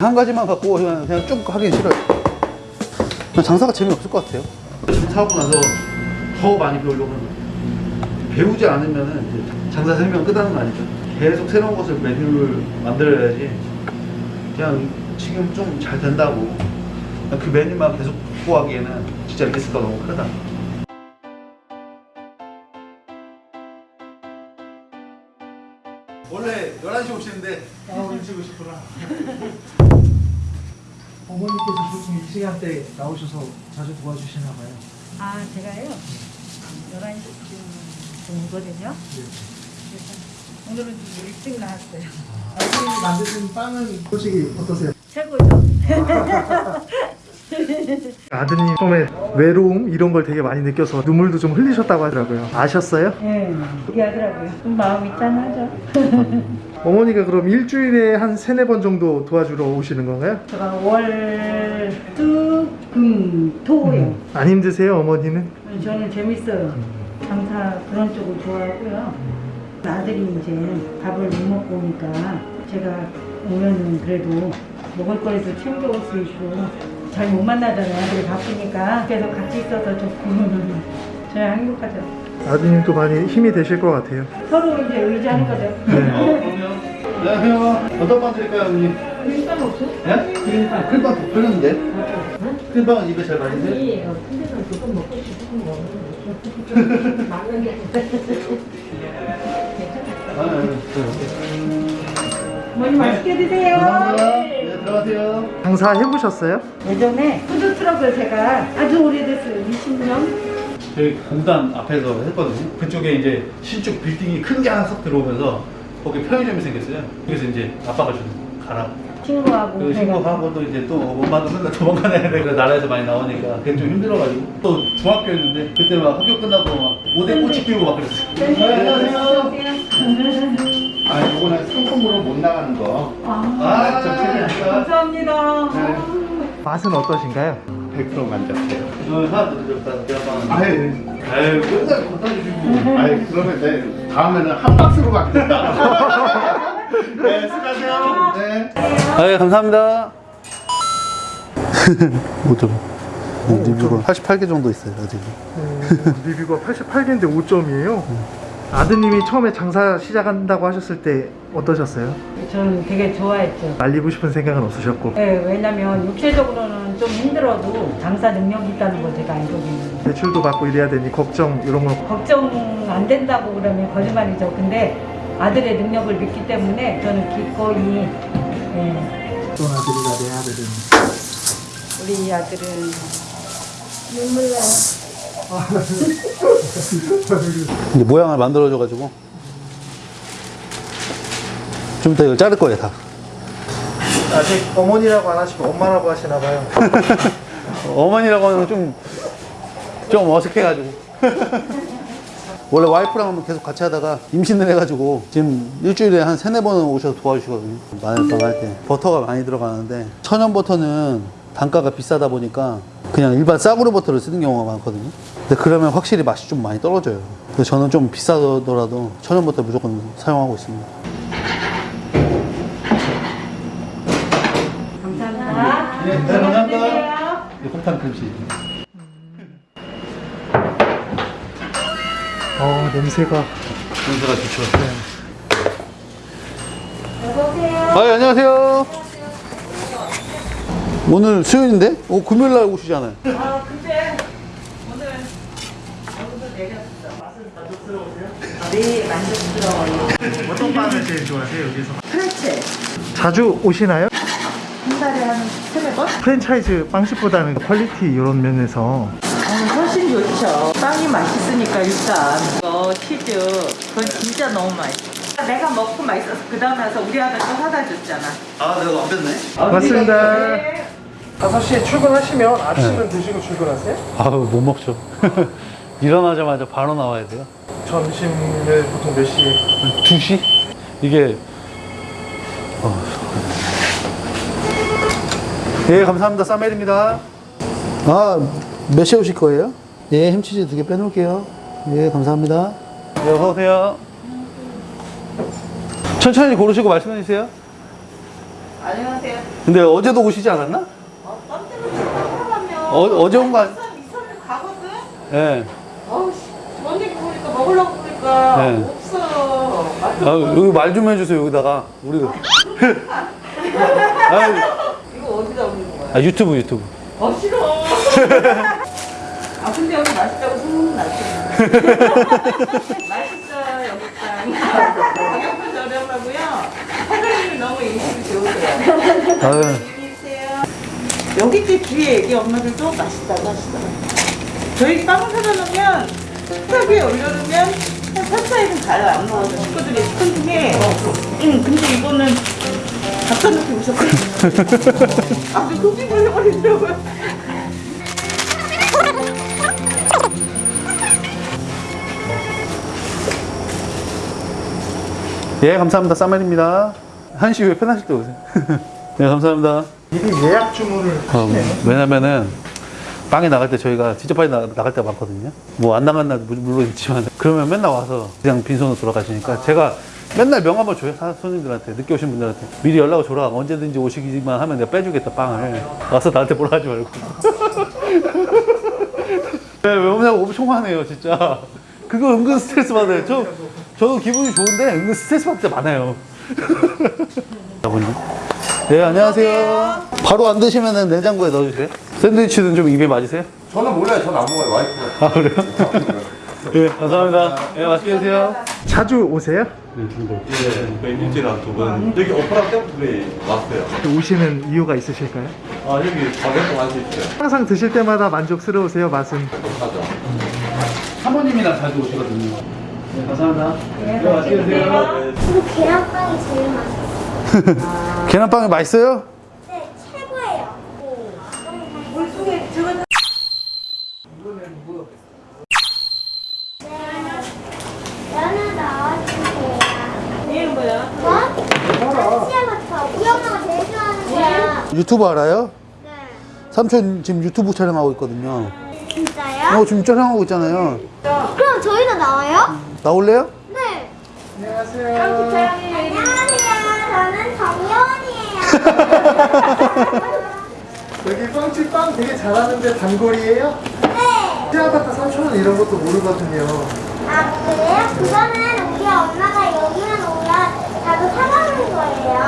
한 가지만 갖고 그냥, 그냥 쭉 하기 싫어요. 장사가 재미없을 것 같아요. 사고 나서 더 많이 배우려고 하는 거예요. 배우지 않으면 이제 장사 생명 끝나는 거 아니죠. 계속 새로운 것을 메뉴를 만들어야지. 그냥 지금 좀 잘 된다고 그 메뉴만 계속 확보하기에는 진짜 리스크가 너무 크다. 11시 오시는데 아, 일찍 오셨구나. 어머니께서 보통 이 시간대 나오셔서 자주 도와주시나 봐요. 아, 제가요? 11시쯤 오거든요. 그래서 오늘은 좀 일찍 나왔어요. 아버님이 만드신 빵은 솔직히 어떠세요? 최고죠? 아드님 처음에 외로움 이런 걸 되게 많이 느껴서 눈물도 좀 흘리셨다고 하더라고요. 아셨어요? 네, 얘기하더라고요. 좀 마음이 짠하죠? 어머니가 그럼 일주일에 한 세네 번 정도 도와주러 오시는 건가요? 제가 월, 수, 금, 토요. 안 힘드세요, 어머니는? 저는 재밌어요. 장사 그런 쪽을 좋아하고요. 아들이 이제 밥을 못 먹고 오니까 제가 오면은 그래도 먹을 거리도 챙겨올 수 있고 잘 못 만나잖아요. 아들이 바쁘니까. 그래서 같이 있어서 좋고 저야 행복하죠. 아드님도 많이 힘이 되실 것 같아요. 서로 이제 의지하는 거죠. 안녕하세요. 어떤 빵 드릴까요, 어머니? 일단 없어? 예? 크림빵. 크림빵 더 팔렸는데? 크림빵은 입에 잘 맞으세요? 아니에요. 근데는 조금 먹고 싶은 거. 막는 게. 아, 네. 어머니 맛있게 드세요. 감사합니다. 네, 들어가세요. 장사 해보셨어요? 예전에 푸드트럭을 제가 아주 오래됐어요. 20년. 저희 공단 앞에서 했거든요. 그쪽에 이제 신축 빌딩이 큰 게 하나 싹 들어오면서 거기 편의점이 생겼어요. 그래서 이제 아빠가 좀 가라. 친구하고 그 친구하고 또 이제 또 엄마도 맨날 도망가야 돼. 그 나라에서 많이 나오니까 그게 좀 힘들어가지고 또 중학교였는데 그때 막 학교 끝나고 막 오대 꼬치 끼고 막 그랬어요. 네, 안녕하세요. 아, 요거는 상품으로 못 나가는 거. 아, 저 책임집니다. 감사합니다. 맛은 어떠신가요? 100% 만족해요. 하나 드렸다. 아유, 아유, 맨날 갖다 주시고. 아유, 그러면 내 다음에는 한 박스로 바뀌겠다. 네, 수고하세요. 네. 아, 감사합니다. 5점. 리뷰가 88개 정도 있어요, 아직. 리뷰가 88개인데 5점이에요. 아드님이 처음에 장사 시작한다고 하셨을 때 어떠셨어요? 저는 되게 좋아했죠. 말리고 싶은 생각은 없으셨고 네, 왜냐면 육체적으로는 좀 힘들어도 장사 능력이 있다는 걸 제가 알거든요. 대출도 받고 이래야 되니 걱정 이런 거 걱정 안 된다고 그러면 거짓말이죠. 근데 아들의 능력을 믿기 때문에 저는 기꺼이 예, 어떤 아들이가 내 아들은 우리 아들은 눈물 나요. 이제 모양을 만들어줘가지고. 좀 이따 이걸 자를 거예요, 다. 아직 어머니라고 안 하시고 엄마라고 하시나 봐요. 어머니라고 하면 좀, 좀 어색해가지고. 원래 와이프랑 계속 같이 하다가 임신을 해가지고 지금 일주일에 한 세네 번은 오셔서 도와주시거든요. 마늘빵 할 때. 버터가 많이 들어가는데 천연 버터는 단가가 비싸다 보니까 그냥 일반 싸구려 버터를 쓰는 경우가 많거든요. 근데 그러면 확실히 맛이 좀 많이 떨어져요. 그래서 저는 좀 비싸더라도 천연 버터 무조건 사용하고 있습니다. 감사합니다. 네, 감사합니다. 홍탄 크림치. 어 냄새가 냄새가 좋죠. 어서오세요. 아, 안녕하세요. 오늘 수요일인데? 오, 금요일 날 오시잖아요. 아, 근데 오늘 여기서 내렸어. 맛은 만족스러우세요? 네, 만족스러워요. 어떤 빵을 제일 좋아하세요 여기서? 프레첼. 자주 오시나요? 한 달에 한 세네 번? 프랜차이즈 빵집보다는 quality 이런 면에서 어, 훨씬 좋죠. 빵이 맛있으니까 일단 이거 치즈 그건 진짜 너무 맛있어. 내가 먹고 맛있어서 그 다음에 와서 우리 아들 또 사다 줬잖아. 아, 내가 안 뺐네. 맞습니다 5시에 출근하시면 아침은 드시고 출근하세요? 아우, 못 먹죠. 일어나자마자 바로 나와야 돼요. 점심을 보통 몇 시에? 2시? 이게. 어. 예, 감사합니다. 사멜입니다. 아, 몇 시에 오실 거예요? 예, 햄치즈 두 개 빼놓을게요. 예, 감사합니다. 네, 어서오세요. 천천히 고르시고 말씀해 주세요. 안녕하세요. 근데 어제도 오시지 않았나? 어, 들어가면 어, 어제 온 거, 아니- 이선 이선을 가거든. 예. 어우 얘기 보니까 먹으려고 보니까 네. 없어. 맛 아, 여기 말 좀 해주세요, 여기다가. 우리. 아, 이거 어디다 올리는 거야? 아, 유튜브, 유튜브. 어 싫어. 아 근데 여기 맛있다고 소문 났어요. 맛있어요 여기 땅. 가격도 저렴하고요. 사장님이 너무 인식이 좋으세요. 여기 집 뒤에 애기 엄마들도 맛있다고 하시더라고요. 저희 빵을 사다 놓으면 식탁 위에 올려놓으면 한 3, 4일은 가요. 안 먹어서 식구들이 시큰 중에 응, 근데 이거는 갖다 놓고 오셨거든요. 아주 속이 걸려버리더라고요. 예, 감사합니다. 쌈말입니다. 한시 후에 편하실 때 오세요. 네, 감사합니다. 미리 예약 주문을 어. 왜냐면은 빵에 나갈 때 저희가 진짜 빨리 나, 나갈 때가 많거든요. 뭐 안 나간 물- 물론 있지만 그러면 맨날 와서 그냥 빈손으로 돌아가시니까 제가 맨날 명함을 줘요. 사- 손님들한테 늦게 오신 분들한테. 미리 연락을 줘라. 언제든지 오시기만 하면 내가 빼주겠다 빵을. 와서 나한테 뭐라 하지 말고. 네, 명함 엄청 화내요 진짜. 그거 은근 스트레스 받아요. 저, 저도 기분이 좋은데 은근 스트레스 받을 때 많아요. 아버님 네 안녕하세요 바로 안 드시면 냉장고에 넣어주세요 샌드위치는 좀 입에 맞으세요? 저는 몰라요. 저는 안 먹어요. 와이프가. 아 그래요? 예 감사합니다 예 맛있게 드세요 자주 오세요? 예, 그 일주일에 한두 번. 여기 오프라 때부터 왔어요. 오시는 이유가 있으실까요? 아, 여기 가격도 할수 있어요. 항상 드실 때마다 만족스러우세요 맛은? 하죠. 사모님이랑 자주 오시거든요 네 감사합니다 네 맛있게 드세요 그리고 계란빵이 제일 맛있어요. 계란빵이 맛있어요? 네, 최고예요. 물속에 저거 네, 면을 넣어주세요. 얘는 뭐야? 뭐? 한시야부터 우리 엄마가 제일 좋아하는 거야. 유튜브 알아요? 네. 삼촌 지금 유튜브 촬영하고 있거든요 진짜요? 어 지금 촬영하고 있잖아요 그럼 저희도 나와요? 나올래요? 네. 안녕하세요. 안녕하세요. 여기 빵집 빵 되게 잘하는데 단골이에요? 네. 시아파트 3,000원 이런 것도 모르거든요. 아, 그래요? 그거는 우리 엄마가 여기만 오면 자주 사가는 거예요.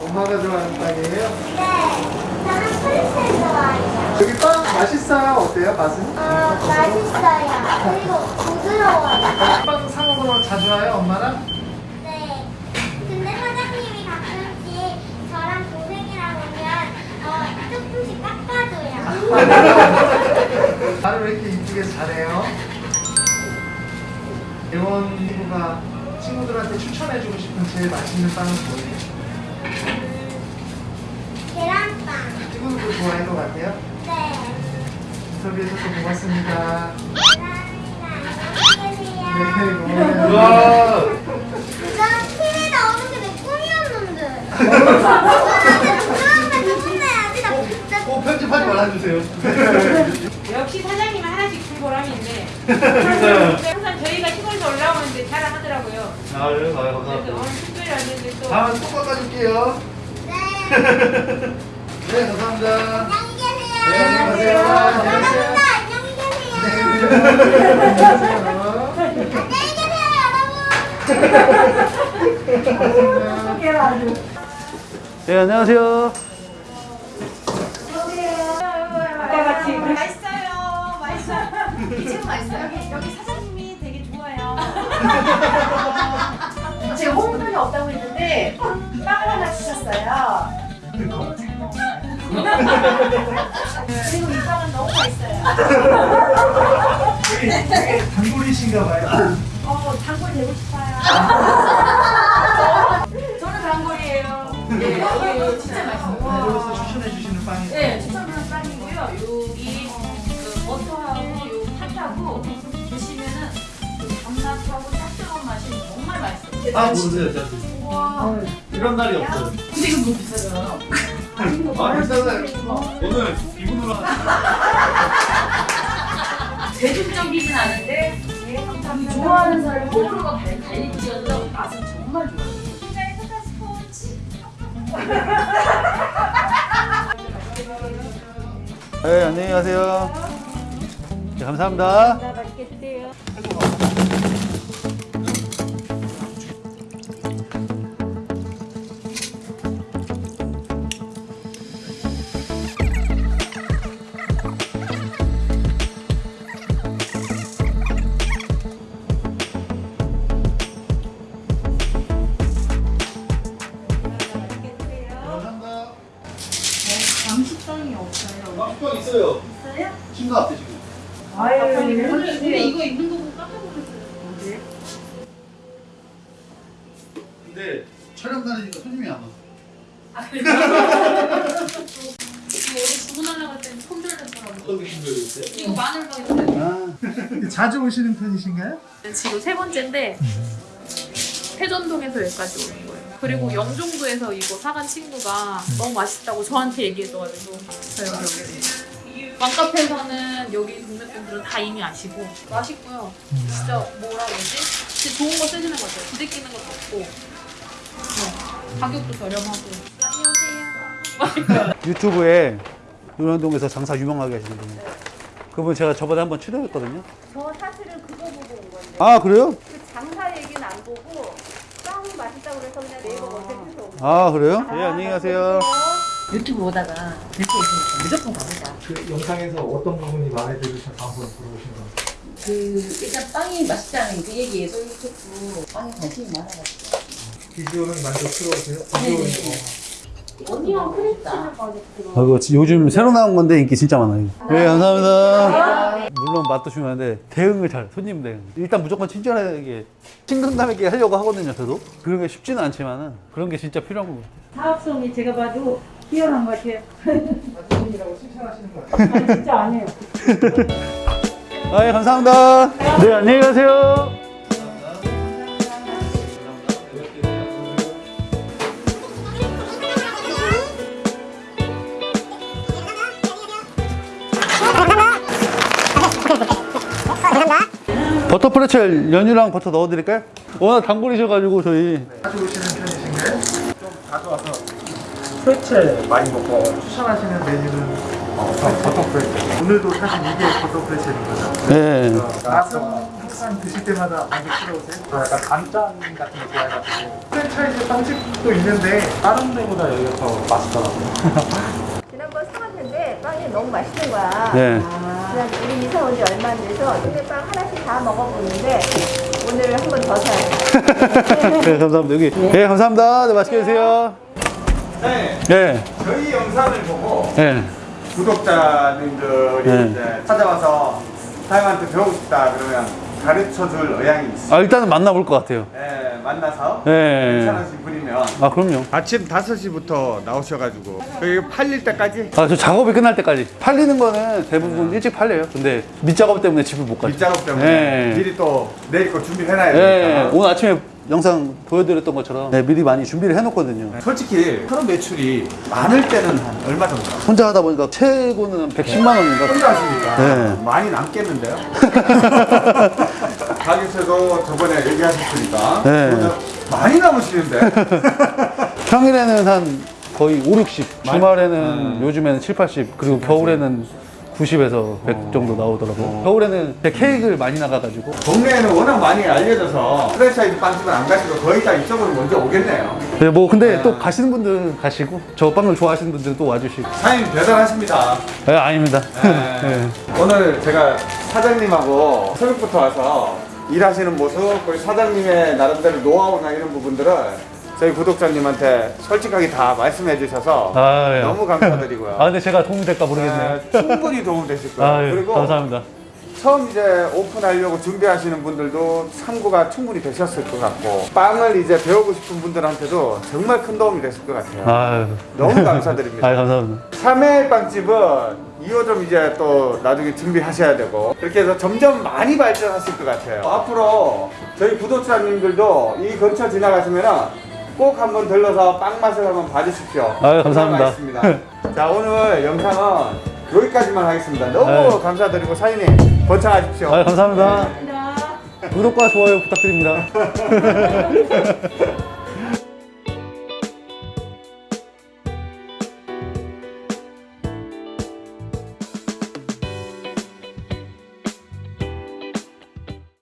엄마가 좋아하는 빵이에요? 네. 저는 프리스를 좋아해요. 여기 빵 맛있어요? 어때요? 맛은? 어, 맛있어요. 그리고 부드러워요. 빵 사 먹으러 자주 와요? 엄마랑? 조금씩 깎아줘요. 말을 왜 이렇게 이쁘게 잘해요? 예원 이구가 친구들한테 추천해주고 싶은 제일 맛있는 빵은 뭐예요? 계란빵. 친구들도 좋아할 것 같아요? 네. 인터뷰해줘서 고맙습니다. 감사합니다. 안녕히 네, 계세요. 고마워요. 와난 TV에 나오는 게 내 꿈이었는데. 나한테 누나한테 누군데야지 나 진짜. 꼭 말아주세요 역시 사장님은 하나씩 줄 보람이 있네. 항상 저희가 시골에서 올라오는데 자랑하더라고요. 아 그래요? 아 그래서 감사합니다 오늘 특별히 왔는데 또 다음에 꼭 깎아줄게요 네. 네 감사합니다 안녕히 계세요. 네, 안녕히 가세요. 감사합니다. 안녕히 계세요. 안녕히 계세요, 여러분. 네 안녕하세요 있어요. 여기, 여기 사장님이 되게 좋아요. 제가 홍돈이 없다고 했는데 빵을 하나 주셨어요. 너무 잘 먹어요. 그리고 이 빵은 너무 맛있어요. 단골이신가 봐요. 어, 단골 되고 싶어요. 저는 단골이에요. 예, 여기 진짜 맛있어요. 단골로서 추천해 주시는 빵이에요. 네, 추천하는 빵이고요. 여 아 모르세요. 진짜 이런 날이 없어요. 근데 이거 너무 비싸잖아요. 아 괜찮아요. 오늘 이분으로 대중적이진 않은데? 좋아하는 사람이 호불호가 갈- 갈리지 않아서 맛은 정말 좋아요. 네, 안녕히 가세요. 네, 감사합니다. 맛있게 드세요. 있어요. 있어요? 친구 앞에 지금. 아유, 근데 이거 입는 거 보고 깜짝 놀랐어요. 근데 촬영 다니니까 손님이 안 와. 이거 어디 주문하려고 했더니 손절됐더라고. 어떤 게 힘들어요? 이거 마늘빵인데. 아, 자주 오시는 편이신가요? 지금 세 번째인데 회전동에서 여기까지 오는 거예요. 그리고 영종도에서 이거 사간 친구가 너무 맛있다고 저한테 얘기해줘가지고 저희가 여기 맘카페에서는 여기 동네 분들은 다 이미 아시고 맛있고요. 진짜 뭐라 그러지? 진짜 좋은 거 쓰시는 것 같아요. 부대 끼는 것도 없고 네. 가격도 저렴하고 안녕하세요. 유튜브에 논현동에서 장사 유명하게 하시는 분이 그분 제가 저번에 한번 출연했거든요. 저 사실은 그거 보고 온 건데 아 그래요? 그 장사 얘기는 안 보고 빵이 맛있다고 그래서 그냥 네이버 검색해서 온 거예요. 아 그래요? 예 안녕히 가세요. 유튜브 수 있으면 무조건 갑니다. 그 영상에서 어떤 부분이 마음에 들으셔서 한번 물어보신 거예요? 그 일단 빵이 맛있다는 그 얘기에 솔직히 빵에 관심이 많아가지고 비주얼은 만족스러우세요? 네네. 비주얼은 언니랑 크리스를 가지고 아, 이거 지- 요즘 새로 나온 건데 인기 진짜 많아요. 네 감사합니다. 물론 맛도 중요한데 대응을 잘 손님 대응. 일단 무조건 친절하게 친근감 있게 하려고 하거든요. 저도 그런 게 쉽지는 않지만은 그런 게 진짜 필요한 거고. 사업성이 제가 봐도 뛰어난 것 같아요. 손님이라고 칭찬하시는 거예요? 아, 진짜 안 해요. 아, 예, 감사합니다. 네, 안녕히 가세요. 버터 프레첼 연유랑 버터 넣어드릴까요? 워낙 단골이셔가지고 저희 자주 오시는 편이신가요? 좀 자주 와서 프레첼 많이 먹고 추천하시는 메뉴는 어, 버터 프레첼 오늘도 사실 이게 버터 프레첼인 거죠? 네. 맛은 항상 드실 때마다 만족스러우세요? 저 약간 단짠 같은 거 좋아해가지고 프랜차이즈 빵집도 있는데 다른 데보다 여기가 더 맛있더라고요 지난번 사왔는데 빵이 너무 맛있는 거야. 네. 그래서 우리 이사 온 지 얼마 안 돼서 동네 빵 하나씩 다 먹어보는데 오늘 한 번 더 사요. 네, 감사합니다. 여기. 네, 감사합니다. 네, 맛있게 드세요. 네, 네. 저희 영상을 보고 네. 구독자님들이 네. 이제 찾아와서 사장님한테 배우고 싶다 그러면 가르쳐 줄 의향이 있어요. 아, 일단은 만나볼 것 같아요. 네, 만나서 네. 괜찮으신 분이면 아, 그럼요. 아침 5시부터 나오셔가지고 여기 팔릴 때까지 아, 저 작업이 끝날 때까지. 팔리는 거는 대부분 일찍 팔려요. 근데 밑작업 때문에 집을 못 가죠. 밑작업 때문에 네. 미리 또 내일 거 준비해놔야 네. 되니까 오늘 아침에 영상 보여드렸던 것처럼 네, 미리 많이 준비를 해놓거든요. 솔직히 하루 매출이 많을 때는 한 얼마 정도? 혼자 하다 보니까 최고는 110만 원인가? 혼자 하시니까 네. 많이 남겠는데요? 가게에서도 저번에 얘기하셨으니까 네. 많이 남으시는데 평일에는 한 거의 5, 60. 주말에는 음. 요즘에는 7, 80. 그리고 겨울에는 90에서 100 정도 나오더라고요. 겨울에는 케이크를 많이 나가가지고. 동네에는 워낙 많이 알려져서 프랜차이즈 빵집은 안 가시고 거의 다 이쪽으로 먼저 오겠네요. 네, 뭐 근데 또 가시는 분들 가시고 저 빵을 좋아하시는 분들은 또 와주시고. 사장님 대단하십니다. 네, 아닙니다. 네. 네. 오늘 제가 사장님하고 새벽부터 와서 일하시는 모습, 그리고 사장님의 나름대로 노하우나 이런 부분들을 저희 구독자님한테 솔직하게 다 말씀해 주셔서 아, 예. 너무 감사드리고요. 아, 근데 제가 도움이 될까 모르겠네요. 네, 충분히 도움 되실 거예요. 아, 예. 그리고 감사합니다. 처음 이제 오픈하려고 준비하시는 분들도 참고가 충분히 되셨을 것 같고 빵을 이제 배우고 싶은 분들한테도 정말 큰 도움이 됐을 것 같아요. 아유. 너무 감사드립니다. 아, 감사합니다. 3회 빵집은 2호점 이제 또 나중에 준비하셔야 되고 그렇게 해서 점점 많이 발전하실 것 같아요. 앞으로 저희 구독자님들도 이 근처 지나가시면은 꼭 한번 들러서 빵 맛을 한번 봐주십시오. 아유, 감사합니다. 자 오늘 영상은 여기까지만 하겠습니다. 너무 아유. 감사드리고 사장님 번창하십시오. 아, 감사합니다. 구독과 좋아요 부탁드립니다.